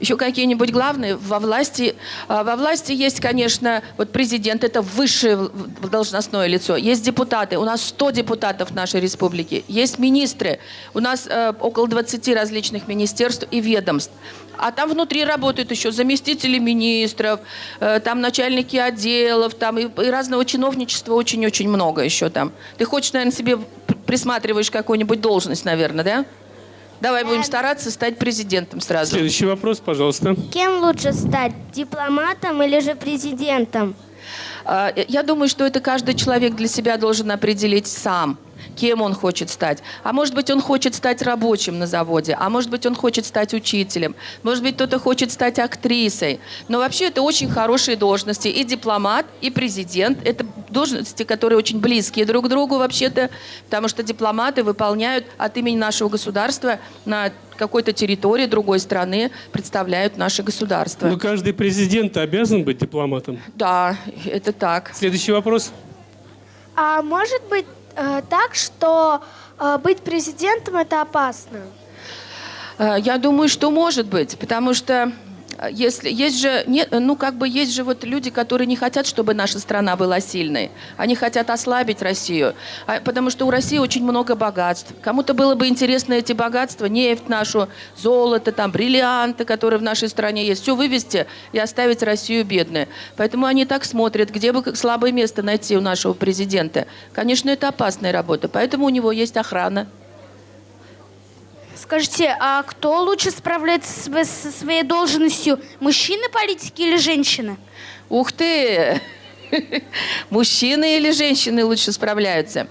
Еще какие-нибудь главные во власти? а, Во власти есть, конечно, вот президент, это высшее должностное лицо. Есть депутаты, у нас 100 депутатов в нашей республике. Есть министры, у нас э, около 20 различных министерств и ведомств. А там внутри работают еще заместители министров, э, там начальники отделов, там и, и разного чиновничества очень-очень много еще там. Ты хочешь, наверное, себе присматриваешь какую-нибудь должность, наверное, да? Давай будем стараться стать президентом сразу. Следующий вопрос, пожалуйста. Кем лучше стать, дипломатом или же президентом? А, Я думаю, что это каждый человек для себя должен определить сам, кем он хочет стать. А может быть, он хочет стать рабочим на заводе, а может быть, он хочет стать учителем, может быть, кто-то хочет стать актрисой. Но вообще это очень хорошие должности. И дипломат, и президент. Это должности, которые очень близкие друг к другу вообще-то, потому что дипломаты выполняют от имени нашего государства на какой-то территории другой страны, представляют наше государство. Но каждый президент обязан быть дипломатом. Да, это так. Следующий вопрос. А может быть так, что э, быть президентом это опасно? Э, Я думаю, что может быть, потому что э, если есть же, не, ну как бы есть же вот люди, которые не хотят, чтобы наша страна была сильной. Они хотят ослабить Россию, А, потому что у России очень много богатств. Кому-то было бы интересно эти богатства, нефть нашу, золото, там, бриллианты, которые в нашей стране есть, все вывести и оставить Россию бедной. Поэтому они так смотрят, где бы слабое место найти у нашего президента. Конечно, это опасная работа, поэтому у него есть охрана. Скажите, а кто лучше справляется со своей должностью? Мужчины политики или женщины? Ух ты! <laughs> Мужчины или женщины лучше справляются?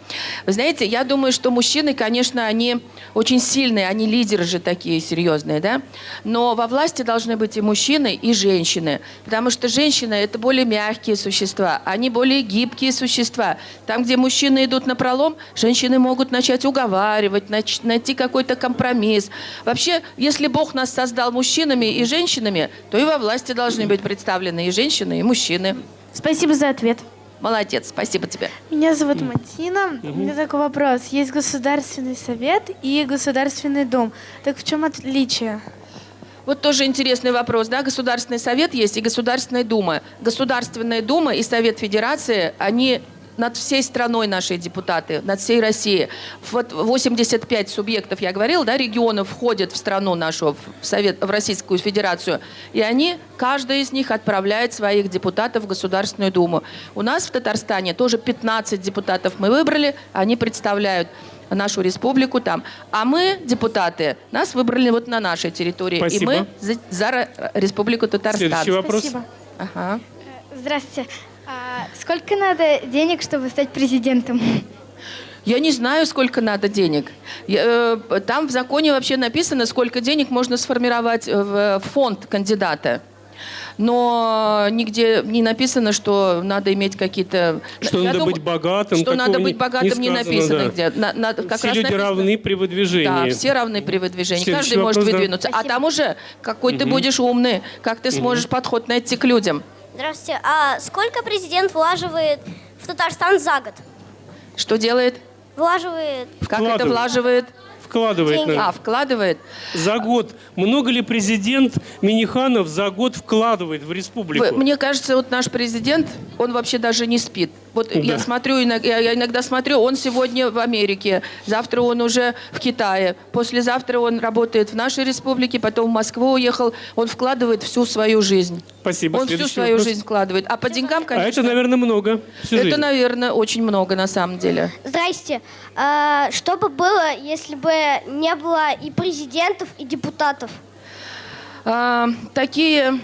Вы знаете, я думаю, что мужчины, конечно, они очень сильные, они лидеры же такие серьезные, да? Но во власти должны быть и мужчины, и женщины. Потому что женщины – это более мягкие существа, они более гибкие существа. Там, где мужчины идут на пролом, женщины могут начать уговаривать, найти какой-то компромисс. Вообще, если Бог нас создал мужчинами и женщинами, то и во власти должны быть представлены и женщины, и мужчины. Спасибо за ответ. Молодец, спасибо тебе. Меня зовут Матина. У меня такой вопрос. Есть Государственный совет и Государственный дом. Так в чем отличие? Вот тоже интересный вопрос, да? Государственный совет есть и Государственная дума. Государственная дума и Совет Федерации, они над всей страной наши депутаты, над всей Россией. Вот 85 субъектов, я говорила, да, регионов входят в страну нашу, в, Совет, в Российскую Федерацию. И они, каждый из них отправляет своих депутатов в Государственную Думу. У нас в Татарстане тоже 15 депутатов мы выбрали, они представляют нашу республику там. А мы, депутаты, нас выбрали вот на нашей территории. Спасибо. И мы за, за Республику Татарстан. Следующий вопрос. Спасибо. Ага. Здравствуйте. А сколько надо денег, чтобы стать президентом? Я не знаю, сколько надо денег. Э, Там в законе вообще написано, сколько денег можно сформировать э, в фонд кандидата. Но нигде не написано, что надо иметь какие-то... Что Я надо думаю, быть богатым. Что надо не- быть богатым, не, сказано, написано да. где. На- на- как Все раз люди написано- равны при выдвижении. Да, все равны при выдвижении. Следующий Каждый может вопрос, да. выдвинуться. А там уже какой ты будешь умный, как ты сможешь подход найти к людям. Здравствуйте. А сколько президент влаживает в Татарстан за год? Что делает? Влаживает Как это Вкладывает. влаживает? Вкладывает, Деньги. наверное. А, вкладывает. За год. Много ли президент Миниханов за год вкладывает в республику? Вы- Мне кажется, вот наш президент, он вообще даже не спит. Вот я Да. смотрю, иног- я, я иногда смотрю, он сегодня в Америке, завтра он уже в Китае, послезавтра он работает в нашей республике, потом в Москву уехал. Он вкладывает всю свою жизнь. Спасибо. Он всю свою вопрос. жизнь вкладывает. А по деньгам, А конечно, это, наверное, много. Всю это, жизнь. наверное, очень много на самом деле. Здрасте. А, что бы было, если бы не было и президентов, и депутатов? А, такие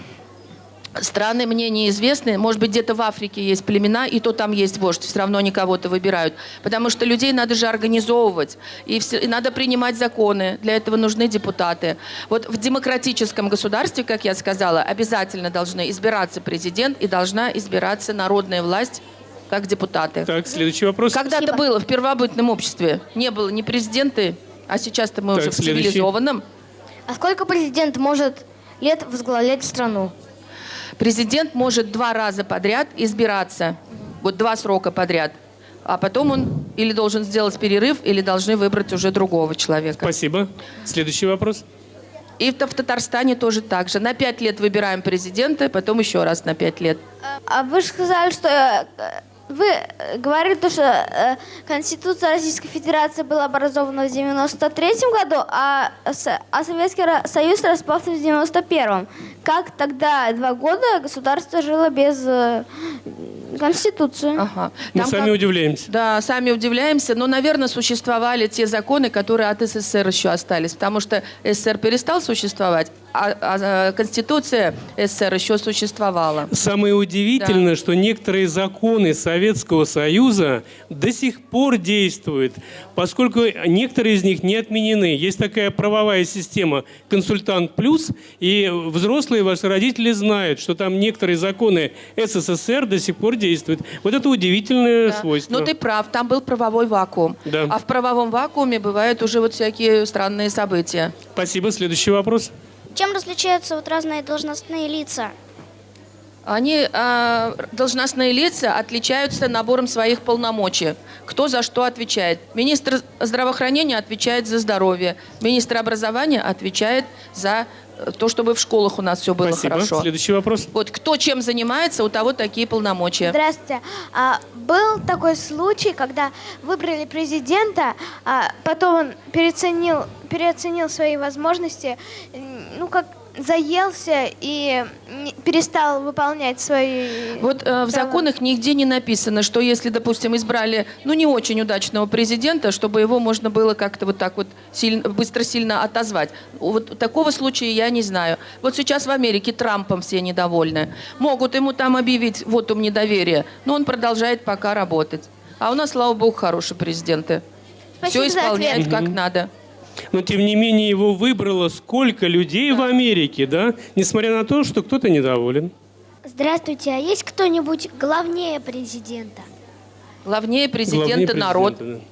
страны мне неизвестны. Может быть, где-то в Африке есть племена, и то там есть вождь. Все равно они кого-то выбирают. Потому что людей надо же организовывать. И, все- и надо принимать законы. Для этого нужны депутаты. Вот в демократическом государстве, как я сказала, обязательно должны избираться президент и должна избираться народная власть как депутаты. Так, следующий вопрос. Когда-то было в первобытном обществе. Не было ни президенты, а сейчас-то мы Так, уже в следующий. цивилизованном. А сколько президент может лет возглавлять страну? Президент может два раза подряд избираться. Вот два срока подряд. А потом он или должен сделать перерыв, или должны выбрать уже другого человека. Спасибо. Следующий вопрос. И в Татарстане тоже так же. На пять лет выбираем президента, потом еще раз на пять лет. А вы же сказали, что э, вы э, говорили, то, что э, Конституция Российской Федерации была образована в 93 году, а, а Советский Союз распался в 91-м. Как тогда два года государство жило без э, Конституции? Ага. Мы Там сами как- удивляемся. Да, сами удивляемся, но, наверное, существовали те законы, которые от СССР еще остались, потому что СССР перестал существовать, а, а Конституция СССР еще существовала. Самое удивительное, что некоторые законы Советского Союза до сих пор действуют, поскольку некоторые из них не отменены. Есть такая правовая система «Консультант плюс», и взрослые ваши родители знают, что там некоторые законы СССР до сих пор действуют. Вот это удивительное Да. свойство. Но ты прав, там был правовой вакуум. Да. А в правовом вакууме бывают уже вот всякие странные события. Спасибо. Следующий вопрос. Чем различаются вот разные должностные лица? Они, а, должностные лица, отличаются набором своих полномочий. Кто за что отвечает. Министр здравоохранения отвечает за здоровье. Министр образования отвечает за то, чтобы в школах у нас все было Спасибо. хорошо. Следующий вопрос. Вот кто чем занимается, у того такие полномочия. Здравствуйте. А, был такой случай, когда выбрали президента, а потом он переоценил, переоценил свои возможности, ну как заелся и перестал выполнять свои... Вот э, в законах нигде не написано, что если, допустим, избрали, ну, не очень удачного президента, чтобы его можно было как-то вот так вот сильно, быстро сильно отозвать. Вот такого случая я не знаю. Вот сейчас в Америке Трампом все недовольны. Могут ему там объявить вот ум недоверия, но он продолжает пока работать. А у нас, слава богу, хорошие президенты. Спасибо все исполняют как надо. Но, тем не менее, его выбрало сколько людей в Америке, да? Несмотря на то, что кто-то недоволен. Здравствуйте, а есть кто-нибудь главнее президента? Главнее президента Главнее народ, президента,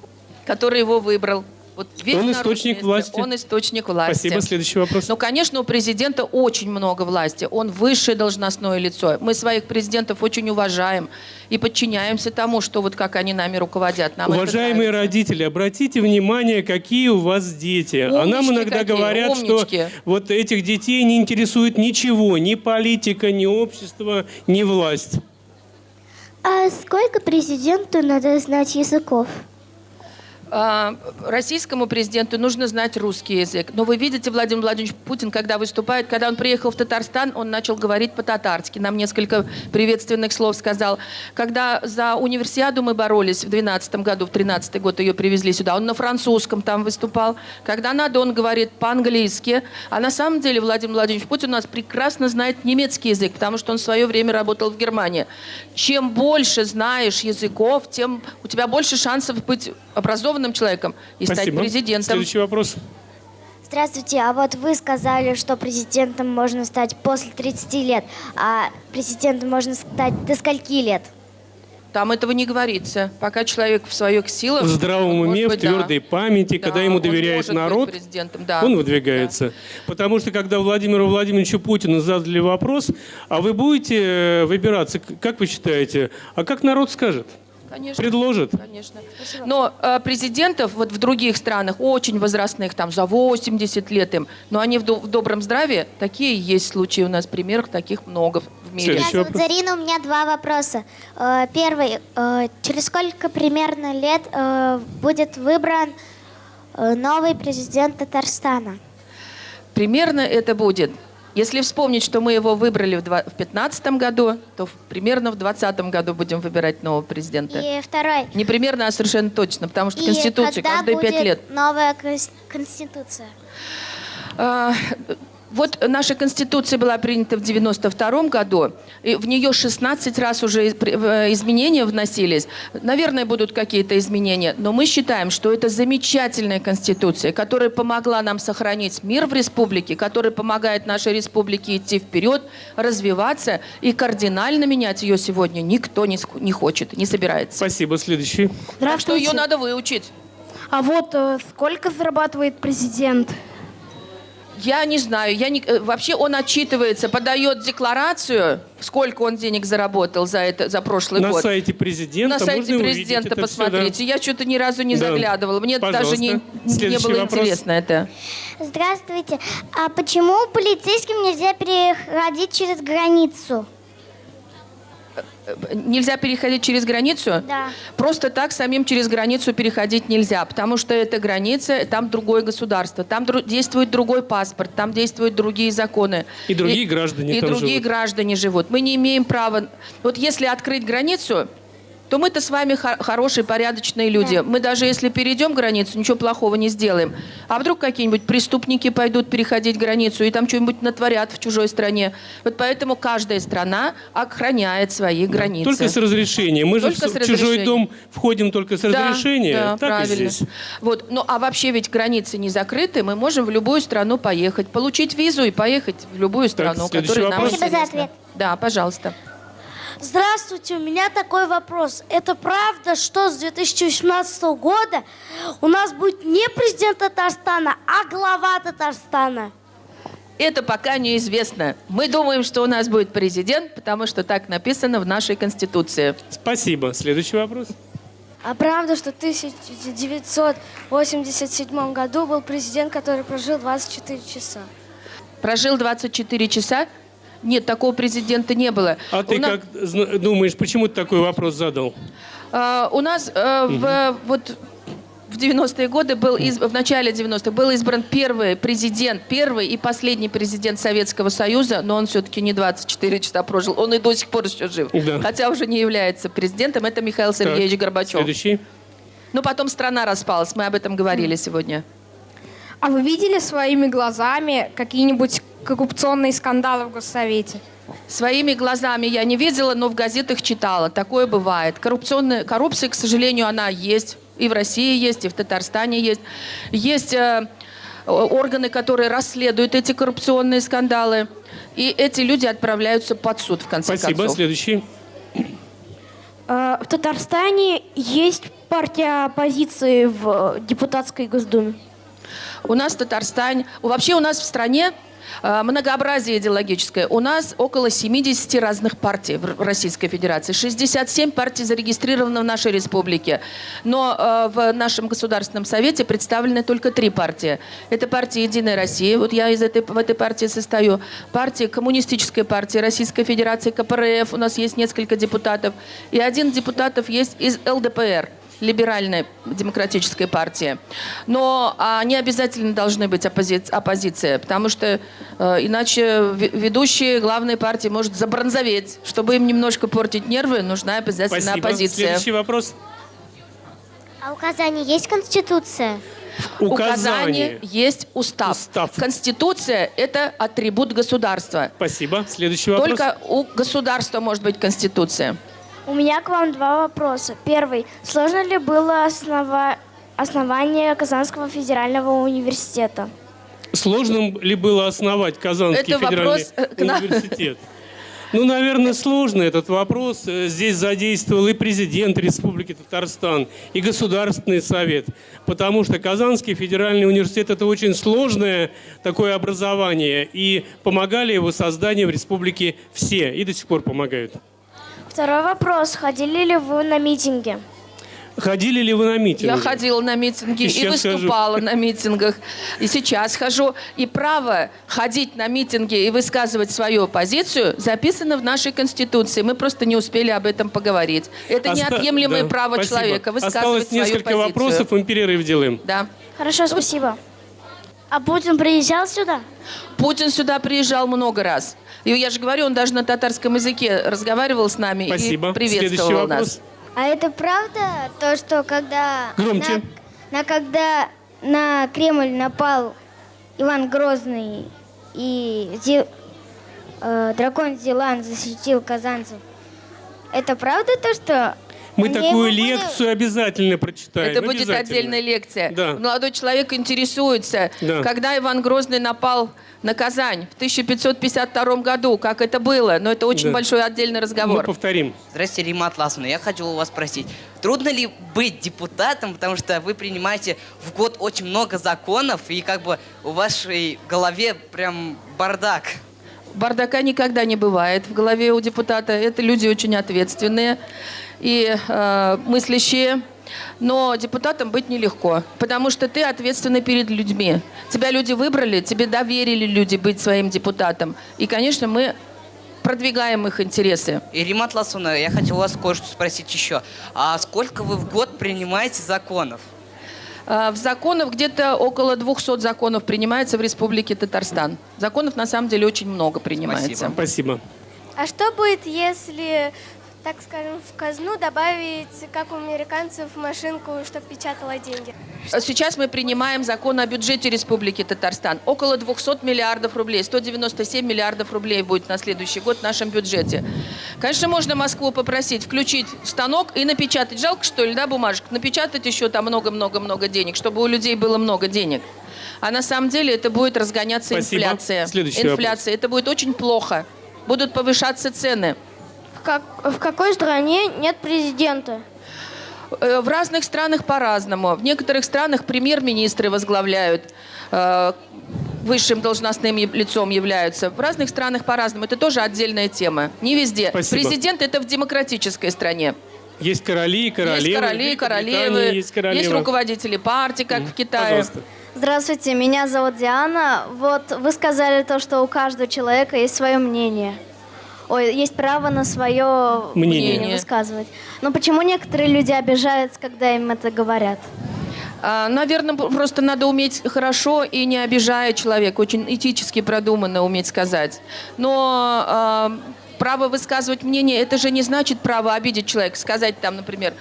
который его выбрал. Вот весь Он источник власти. Он источник власти. Спасибо. Следующий вопрос. Ну, конечно, у президента очень много власти. Он высшее должностное лицо. Мы своих президентов очень уважаем и подчиняемся тому, что вот как они нами руководят. Нам Уважаемые родители, обратите внимание, какие у вас дети. а нам Умнички иногда какие, говорят, умнички. что вот этих детей не интересует ничего, ни политика, ни общество, ни власть. А сколько президенту надо знать языков? А, Российскому президенту нужно знать русский язык. Но вы видите, Владимир Владимирович Путин, когда выступает, когда он приехал в Татарстан, он начал говорить по-татарски. Нам несколько приветственных слов сказал. Когда за универсиаду мы боролись в 2012 году, в 2013 год ее привезли сюда, он на французском там выступал. Когда надо, он говорит по-английски. А на самом деле Владимир Владимирович Путин у нас прекрасно знает немецкий язык, потому что он в свое время работал в Германии. Чем больше знаешь языков, тем у тебя больше шансов быть образованным человеком и стать Спасибо. президентом. Следующий вопрос. Здравствуйте, а вот вы сказали, что президентом можно стать после 30 лет, а президентом можно стать до скольки лет? Там этого не говорится. Пока человек в своих силах... В здравом уме, в быть, да. твердой памяти, Да, когда ему доверяет народ, президентом, да. он выдвигается. Потому что когда Владимиру Владимировичу Путину задали вопрос, а вы будете э, выбираться, как вы считаете, а как народ скажет? Конечно. Предложит? Конечно. Но э, президентов вот в других странах, очень возрастных, там за 80 лет им, но они в, до- в добром здравии, такие есть случаи у нас, примеров таких много в мире. Следующий Меня зовут вопрос. Зарина, у меня два вопроса. Э, Первый, э, через сколько примерно лет э, будет выбран э, новый президент Татарстана? Примерно это будет. Если вспомнить, что мы его выбрали в 2015 году, то примерно в 2020 году будем выбирать нового президента. И второй, Не примерно, а совершенно точно, потому что и Конституция каждые пять лет. новая кон- конституция? Вот наша Конституция была принята в 92 году, и в нее 16 раз уже э, изменения вносились. Наверное, будут какие-то изменения, но мы считаем, что это замечательная Конституция, которая помогла нам сохранить мир в республике, которая помогает нашей республике идти вперед, развиваться, и кардинально менять ее сегодня никто не, не хочет, не собирается. Спасибо. Следующий. Так что ее надо выучить. А вот э, сколько зарабатывает президент? Я не знаю, я не, э, вообще он отчитывается, подает декларацию, сколько он денег заработал за это за прошлый На год. сайте президента На сайте президента это всё, да. посмотрите. Я что-то ни разу не Да. заглядывала. Мне даже не, Пожалуйста. не было вопрос. интересно это. Здравствуйте. А почему полицейским нельзя переходить через границу? Нельзя переходить через границу? Да. Просто так самим через границу переходить нельзя, потому что это граница, там другое государство, там дру- действует другой паспорт, там действуют другие законы. И другие граждане И там другие живут. граждане живут. Мы не имеем права... Вот если открыть границу, то мы-то с вами хо- хорошие, порядочные люди. Мы даже если перейдем границу, ничего плохого не сделаем. А вдруг какие-нибудь преступники пойдут переходить границу и там что-нибудь натворят в чужой стране. Вот поэтому каждая страна охраняет свои границы. Только с разрешения. Мы же Только в с в чужой дом входим только с Да, разрешения. да, так и правильно. здесь. Вот. Ну, а вообще ведь границы не закрыты, мы можем в любую страну поехать, получить визу и поехать в любую страну, следующий которая нам. Спасибо за ответ. Да, пожалуйста. Здравствуйте, у меня такой вопрос. Это правда, что с 2018 года у нас будет не президент Татарстана, а глава Татарстана? Это пока неизвестно. Мы думаем, что у нас будет президент, потому что так написано в нашей Конституции. Спасибо. Следующий вопрос. А правда, что в 1987 году был президент, который прожил 24 часа? Прожил 24 часа? Нет, такого президента не было. А ты У на- как зна- думаешь, почему ты такой вопрос задал? А, у нас э, в, вот в 90-е годы был из- в начале 90-х был избран первый президент, первый и последний президент Советского Союза, но он все-таки не 24 часа прожил, он и до сих пор еще жив, Да. хотя уже не является президентом. Это Михаил Сергеевич Так, Горбачев. Следующий. Ну потом страна распалась, мы об этом говорили сегодня. А вы видели своими глазами какие-нибудь коррупционные скандалы в Госсовете? Своими глазами я не видела, но в газетах читала. Такое бывает. Коррупционная, коррупция, к сожалению, она есть. И в России есть, и в Татарстане есть. Есть э, органы, которые расследуют эти коррупционные скандалы. И эти люди отправляются под суд, в конце Спасибо. концов. Следующий. В Татарстане есть партия оппозиции в депутатской Госдуме. У нас в Татарстане, вообще у нас в стране э, многообразие идеологическое. У нас около 70 разных партий в Российской Федерации. 67 партий зарегистрировано в нашей республике. Но э, в нашем Государственном Совете представлены только три партии. Это партия «Единая Россия», вот я из этой, в этой партии состою. Партия Коммунистическая партия Российской Федерации, КПРФ, у нас есть несколько депутатов. И один депутатов есть из ЛДПР либеральной демократической партии. Но они обязательно должны быть оппози- оппозиция, потому что э, иначе ведущие главной партии может забронзоветь. Чтобы им немножко портить нервы, нужна обязательно Спасибо. оппозиция. Следующий вопрос. А у Казани есть конституция? У Указание. Казани есть устав. Устав. Конституция – это атрибут государства. Спасибо. Следующий вопрос. Только у государства может быть конституция. У меня к вам два вопроса. Первый. Сложно ли было основа... основание Казанского федерального университета? Сложно ли было основать Казанский Это федеральный вопрос, э, университет? Ну, наверное, сложно этот вопрос. Э, Здесь задействовал и президент Республики Татарстан, и Государственный совет. Потому что Казанский федеральный университет – это очень сложное такое образование. И помогали его созданию в республике все. И до сих пор помогают. Второй вопрос. Ходили ли вы на митинги? Ходили ли вы на митинги? Я ходила на митинги И и, выступала на митингах. И сейчас хожу. И право ходить на митинги и высказывать свою позицию записано в нашей Конституции. Мы просто не успели об этом поговорить. Это Оста- неотъемлемое да, право спасибо. человека высказывать Осталось свою несколько позицию. вопросов, мы перерыв делаем. Да. Хорошо, спасибо. А Путин приезжал сюда? Путин сюда приезжал много раз. И я же говорю, он даже на татарском языке разговаривал с нами Спасибо. и приветствовал Следующий нас. вопрос. А это правда, то, что когда... Громче. На, на когда на Кремль напал Иван Грозный и Зи- э, дракон Зилан защитил казанцев, это правда то, что... Мы они такую его были- лекцию обязательно прочитаем. Это будет отдельная лекция. Да. Молодой человек интересуется, Да. когда Иван Грозный напал на Казань в 1552 году, как это было. Но это очень Да. большой отдельный Мы разговор. повторим. Здравствуйте, Рима Атласовна. Я хочу у вас спросить, Трудно ли быть депутатом, потому что вы принимаете в год очень много законов, и как бы у вашей голове прям бардак? Бардака никогда не бывает в голове у депутата. Это люди очень ответственные и э, мыслящие. Но депутатом быть нелегко, потому что ты ответственный перед людьми. Тебя люди выбрали, тебе доверили люди быть своим депутатом. И, конечно, мы продвигаем их интересы. И, Римат Ласуна, я хотел у вас кое-что спросить еще. А сколько вы в год принимаете законов? А, В законах где-то около 200 законов принимается в Республике Татарстан. Законов на самом деле очень много принимается. Спасибо. А что будет, если, так скажем, в казну добавить, как у американцев, машинку, чтобы печатала деньги? Сейчас мы принимаем закон о бюджете Республики Татарстан. Около 200 миллиардов рублей, 197 миллиардов рублей будет на следующий год в нашем бюджете. Конечно, можно Москву попросить включить станок и напечатать. Жалко, что ли, да, бумажек? Напечатать еще там много-много-много денег, чтобы у людей было много денег. А на самом деле это будет разгоняться Спасибо. инфляция. Следующий инфляция. Это будет очень плохо. Будут повышаться цены. В, как, в какой стране нет президента? Э, В разных странах по-разному. В некоторых странах премьер-министры возглавляют, э, высшим должностным лицом являются. В разных странах по-разному. Это тоже отдельная тема. Не везде. Спасибо. Президент это в демократической стране. Есть короли и королевы. есть короли, Великобритании королевы, Есть, королева. руководители партий, как в Китае. Пожалуйста. Здравствуйте, меня зовут Диана. Вот вы сказали то, что у каждого человека есть свое мнение. Ой, есть право на свое Мнение. мнение высказывать. Но почему некоторые люди обижаются, когда им это говорят? Наверное, просто надо уметь хорошо и не обижая человека, очень этически продуманно уметь сказать. Но а, право высказывать мнение, это же не значит право обидеть человека, сказать там, например,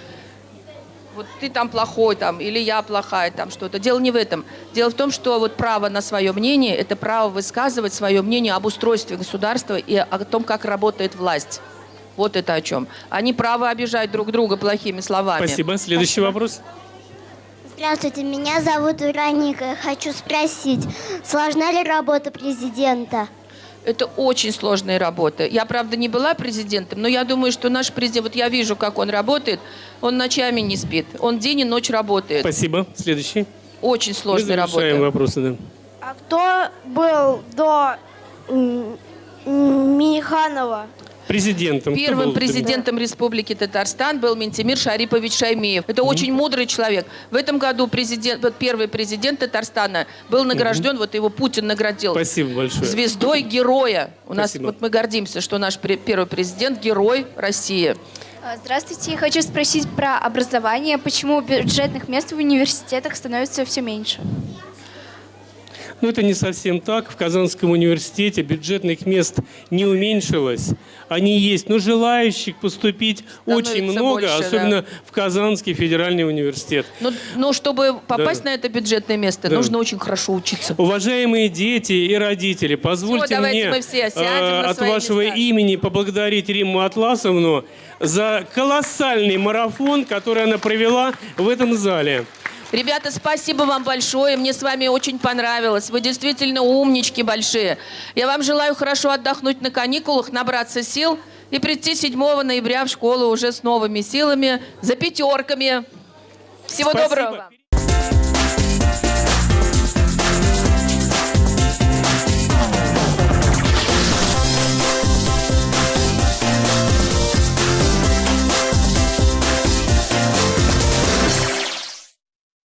вот ты там плохой, там, или я плохая, там что-то. Дело не в этом. Дело в том, что вот право на свое мнение – это право высказывать свое мнение об устройстве государства и о том, как работает власть. Вот это о чем. Они право обижать друг друга плохими словами. Спасибо. Следующий вопрос. Здравствуйте, меня зовут Вероника. Хочу спросить, сложна ли работа президента? Это очень сложная работа. Я, правда, не была президентом, но я думаю, что наш президент, вот я вижу, как он работает, он ночами не спит, он день и ночь работает. Спасибо. Следующий. Очень Мы сложная завершаем работа. вопросы, да. А кто был до Миниханова? Президентом. Первым президентом Республики Татарстан был Ментимир Шарипович Шаймиев. Это очень мудрый человек. В этом году президент, вот первый президент Татарстана был награжден, вот его Путин наградил Спасибо большое. звездой героя. У нас Спасибо. вот мы гордимся, что наш первый президент герой России. А, Здравствуйте, я хочу спросить про образование. Почему бюджетных мест в университетах становится все меньше? Ну, это не совсем так. В Казанском университете бюджетных мест не уменьшилось. Они есть, но желающих поступить очень Становится много, больше, особенно в Казанский федеральный университет. Но, но чтобы попасть Да. на это бюджетное место, Да. нужно очень хорошо учиться. Уважаемые дети и родители, позвольте мне мы все сядем э, на от вашего места. имени поблагодарить Римму Атласовну за колоссальный марафон, который она провела в этом зале. Ребята, спасибо вам большое. Мне с вами очень понравилось. Вы действительно умнички большие. Я вам желаю хорошо отдохнуть на каникулах, набраться сил и прийти 7 ноября в школу уже с новыми силами, за пятерками. Всего Спасибо. доброго вам.